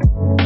you